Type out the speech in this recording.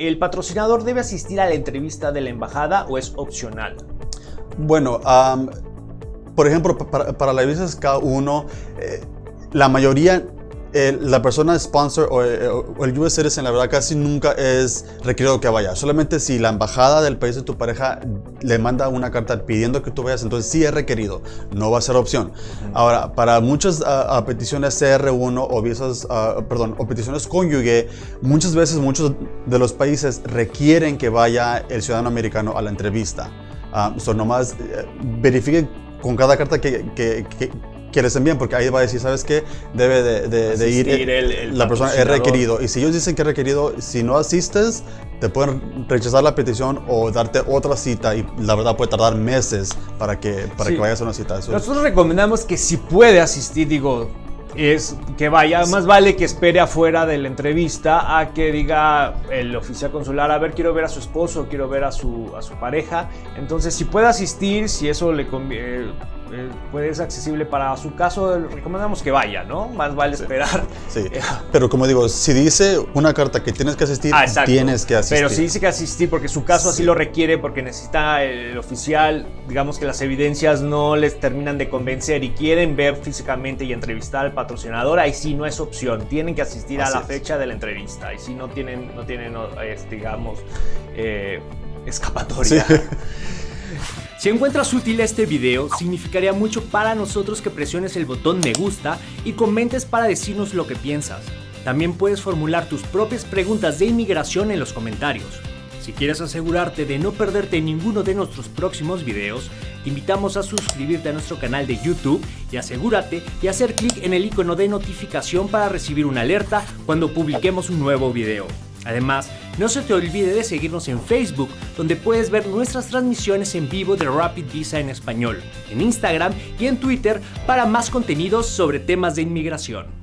¿El patrocinador debe asistir a la entrevista de la embajada o es opcional? Bueno, por ejemplo, para, la visa K1, eh, la mayoría la persona sponsor eh, o, el US Citizen, la verdad, casi nunca es requerido que vaya. Solamente si la embajada del país de tu pareja le manda una carta pidiendo que tú vayas, entonces sí es requerido. No va a ser opción. Ahora, para muchas ah, peticiones CR1 o visas, uh, perdón, o peticiones cónyuge, muchas veces muchos de los países requieren que vaya el ciudadano americano a la entrevista. Uh, nomás eh, verifiquen con cada carta que, que, que les envíen, porque ahí va a decir, ¿sabes qué? Debe de, ir el, la persona, es requerido. Y si ellos dicen que es requerido, si no asistes, te pueden rechazar la petición o darte otra cita y la verdad puede tardar meses para que, para que vayas a una cita. Nosotros recomendamos que si puede asistir, digo, es que vaya, más vale que espere afuera de la entrevista a que diga el oficial consular, a ver, quiero ver a su esposo, quiero ver a su, a su pareja. Entonces, si puede asistir, si eso le conviene eh, pues es accesible para su caso, recomendamos que vaya, ¿no? Más vale esperar. Sí, pero como digo, si dice una carta que tienes que asistir, ah, tienes que asistir. Pero si dice que asistir porque su caso así lo requiere, porque necesita el oficial, digamos que las evidencias no les terminan de convencer y quieren ver físicamente y entrevistar al patrocinador, ahí sí no es opción, tienen que asistir a la fecha de la entrevista, ahí sí no tienen, no tienen digamos, eh, escapatoria. Si encuentras útil este video, significaría mucho para nosotros que presiones el botón me gusta y comentes para decirnos lo que piensas. También puedes formular tus propias preguntas de inmigración en los comentarios. Si quieres asegurarte de no perderte ninguno de nuestros próximos videos, te invitamos a suscribirte a nuestro canal de YouTube y asegúrate de hacer clic en el icono de notificación para recibir una alerta cuando publiquemos un nuevo video. Además, no se te olvide de seguirnos en Facebook, donde puedes ver nuestras transmisiones en vivo de Rapid Visa en español, en Instagram y en Twitter para más contenidos sobre temas de inmigración.